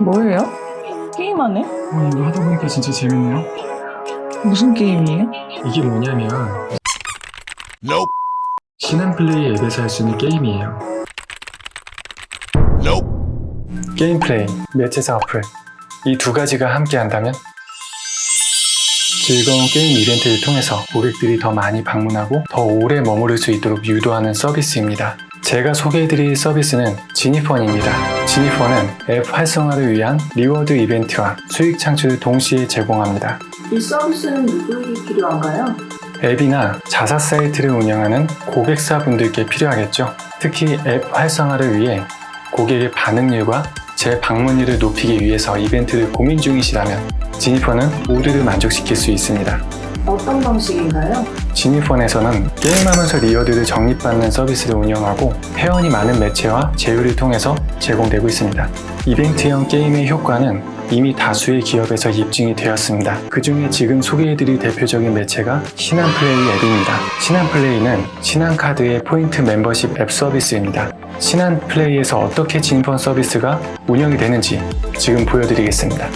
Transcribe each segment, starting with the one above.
뭐예요? 게임하네? 어, 이거 하다 보니까 진짜 재밌네요. 무슨 게임이에요? 이게 뭐냐면 신한플레이 앱에서 할 수 있는 게임이에요. 게임 플레이, 매체사 어플 이 두 가지가 함께 한다면 즐거운 게임 이벤트를 통해서 고객들이 더 많이 방문하고 더 오래 머무를 수 있도록 유도하는 서비스입니다. 제가 소개해드릴 서비스는 지니펀입니다. 지니펀은 앱 활성화를 위한 리워드 이벤트와 수익 창출을 동시에 제공합니다. 이 서비스는 누구에게 필요한가요? 앱이나 자사 사이트를 운영하는 고객사분들께 필요하겠죠. 특히 앱 활성화를 위해 고객의 반응률과 재방문율을 높이기 위해서 이벤트를 고민 중이시라면 지니펀은 모두를 만족시킬 수 있습니다. 어떤 방식인가요? 지니펀에서는 게임하면서 리워드를 적립받는 서비스를 운영하고 회원이 많은 매체와 제휴를 통해서 제공되고 있습니다. 이벤트형 게임의 효과는 이미 다수의 기업에서 입증이 되었습니다. 그 중에 지금 소개해드릴 대표적인 매체가 신한플레이 앱입니다. 신한플레이는 신한카드의 포인트 멤버십 앱 서비스입니다. 신한 플레이에서 어떻게 지니펀 서비스가 운영이 되는지 지금 보여드리겠습니다.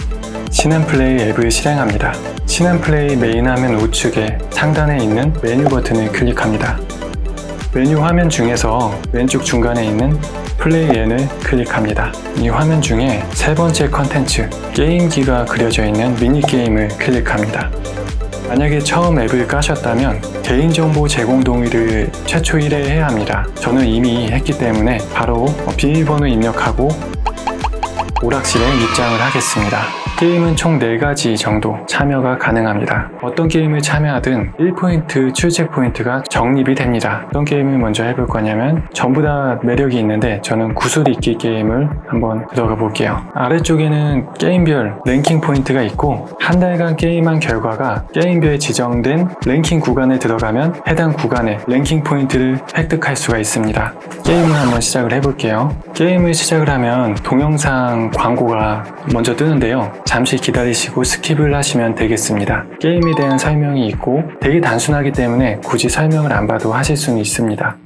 신한 플레이 앱을 실행합니다. 신한 플레이 메인 화면 우측에 상단에 있는 메뉴 버튼을 클릭합니다. 메뉴 화면 중에서 왼쪽 중간에 있는 플레이 앤을 클릭합니다. 이 화면 중에 세 번째 컨텐츠 게임기가 그려져 있는 미니게임을 클릭합니다. 만약에 처음 앱을 까셨다면 개인정보 제공 동의를 최초 1회 해야 합니다. 저는 이미 했기 때문에 바로 비밀번호 입력하고 오락실에 입장을 하겠습니다. 게임은 총 4가지 정도 참여가 가능합니다. 어떤 게임을 참여하든 1포인트 출첵 포인트가 적립이 됩니다. 어떤 게임을 먼저 해볼 거냐면 전부 다 매력이 있는데 저는 구슬 잇기 게임을 한번 들어가 볼게요. 아래쪽에는 게임별 랭킹 포인트가 있고 한 달간 게임한 결과가 게임별 지정된 랭킹 구간에 들어가면 해당 구간의 랭킹 포인트를 획득할 수가 있습니다. 게임을 한번 시작을 해볼게요. 게임을 시작을 하면 동영상 광고가 먼저 뜨는데요. 잠시 기다리시고 스킵을 하시면 되겠습니다. 게임에 대한 설명이 있고 되게 단순하기 때문에 굳이 설명을 안 봐도 하실 수는 있습니다.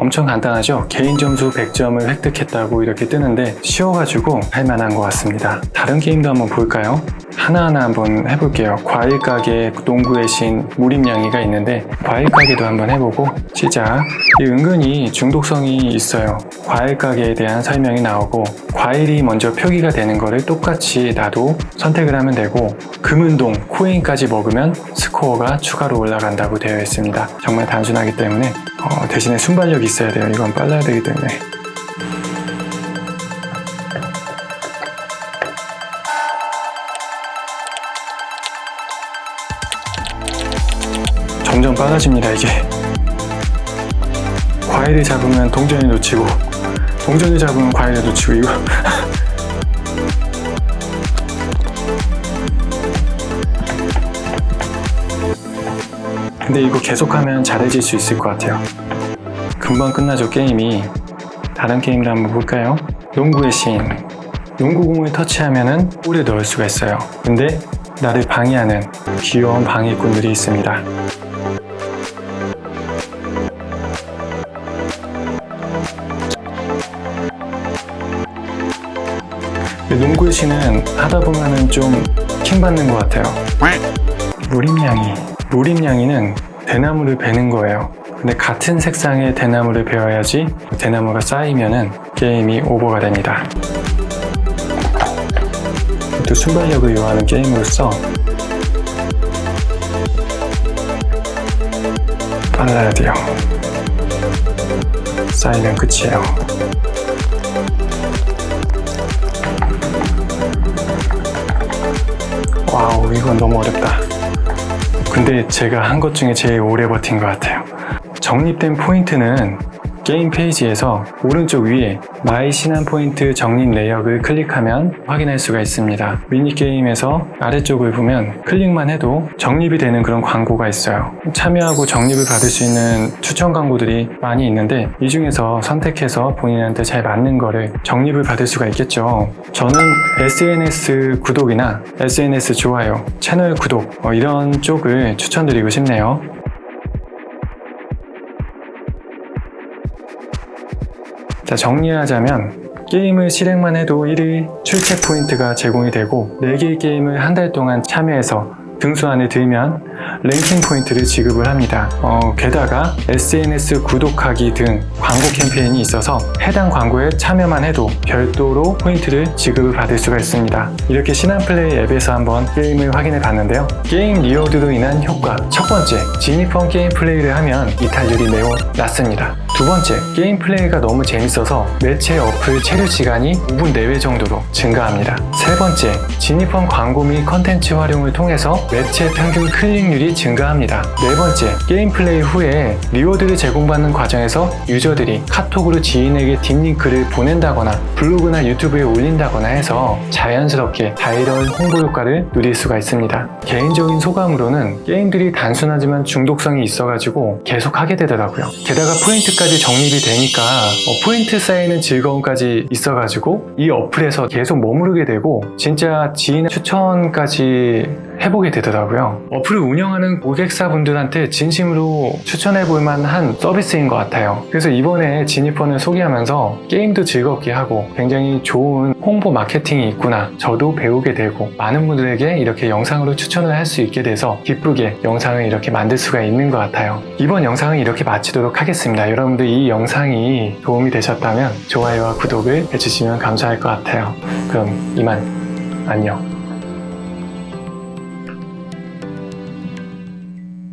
엄청 간단하죠? 개인 점수 100점을 획득했다고 이렇게 뜨는데 쉬워가지고 할만한 것 같습니다. 다른 게임도 한번 볼까요? 하나하나 한번 해볼게요. 과일 가게 농구의 신 무림양이가 있는데 과일 가게도 한번 해보고 시작. 이 은근히 중독성이 있어요. 과일 가게에 대한 설명이 나오고 과일이 먼저 표기가 되는 거를 똑같이 나도 선택을 하면 되고 금은동 코인까지 먹으면 스코어가 추가로 올라간다고 되어 있습니다. 정말 단순하기 때문에 어, 대신에 순발력이 있어야 돼요. 이건 빨라야 되기 때문에. 점점 빨라집니다, 이게. 과일을 잡으면 동전을 놓치고, 동전을 잡으면 과일을 놓치고, 이거. 근데 이거 계속하면 잘해질 수 있을 것 같아요. 금방 끝나죠, 게임이. 다른 게임도 한번 볼까요? 농구의 신. 농구공을 터치하면은 골에 넣을 수가 있어요. 근데 나를 방해하는 귀여운 방해꾼들이 있습니다. 신은 하다 보면은 좀 킹받는 것 같아요. 무림냥이. 무림냥이는 대나무를 베는 거예요. 근데 같은 색상의 대나무를 베어야지 대나무가 쌓이면은 게임이 오버가 됩니다. 또 순발력을 요하는 게임으로서 빨라야 돼요. 쌓이면 끝이에요. 이건 너무 어렵다. 근데 제가 한 것 중에 제일 오래 버틴 것 같아요. 적립된 포인트는 게임 페이지에서 오른쪽 위에 마이 신한 포인트 적립 내역을 클릭하면 확인할 수가 있습니다. 미니게임에서 아래쪽을 보면 클릭만 해도 적립이 되는 그런 광고가 있어요. 참여하고 적립을 받을 수 있는 추천 광고들이 많이 있는데 이 중에서 선택해서 본인한테 잘 맞는 거를 적립을 받을 수가 있겠죠. 저는 SNS 구독이나 SNS 좋아요, 채널 구독 어, 이런 쪽을 추천드리고 싶네요. 자, 정리하자면 게임을 실행만 해도 1일 출첵 포인트가 제공이 되고 4개의 게임을 한 달 동안 참여해서 등수 안에 들면 랭킹 포인트를 지급을 합니다. 어, 게다가 SNS 구독하기 등 광고 캠페인이 있어서 해당 광고에 참여만 해도 별도로 포인트를 지급을 받을 수가 있습니다. 이렇게 신한플레이 앱에서 한번 게임을 확인해 봤는데요. 게임 reward로 인한 효과 첫 번째, 진입형 게임 플레이를 하면 이탈률이 매우 낮습니다. 두 번째, 게임 플레이가 너무 재밌어서 매체 어플 체류 시간이 5분 내외 정도로 증가합니다. 세 번째, 진입형 광고 및 컨텐츠 활용을 통해서 매체 평균 클릭률이 증가합니다. 네 번째, 게임 플레이 후에 reward를 제공받는 과정에서 유저들이 카톡으로 지인에게 deep link를 보낸다거나 블로그나 유튜브에 올린다거나 해서 자연스럽게 바이럴 홍보 효과를 누릴 수가 있습니다. 개인적인 소감으로는 게임들이 단순하지만 중독성이 있어가지고 계속 하게 되더라고요. 게다가 포인트까지 적립이 되니까 어, 포인트 쌓이는 즐거움까지 있어가지고 이 어플에서 계속 머무르게 되고 진짜 지인 추천까지 해보게 되더라고요. 어플을 운영하는 고객사분들한테 진심으로 추천해 볼 만한 서비스인 것 같아요. 그래서 이번에 진입번을 소개하면서 게임도 즐겁게 하고 굉장히 좋은 홍보 마케팅이 있구나. 저도 배우게 되고 많은 분들에게 이렇게 영상으로 추천을 할 수 있게 돼서 기쁘게 영상을 이렇게 만들 수가 있는 것 같아요. 이번 영상은 이렇게 마치도록 하겠습니다. 여러분들 이 영상이 도움이 되셨다면 좋아요와 구독을 해주시면 감사할 것 같아요. 그럼 이만 안녕.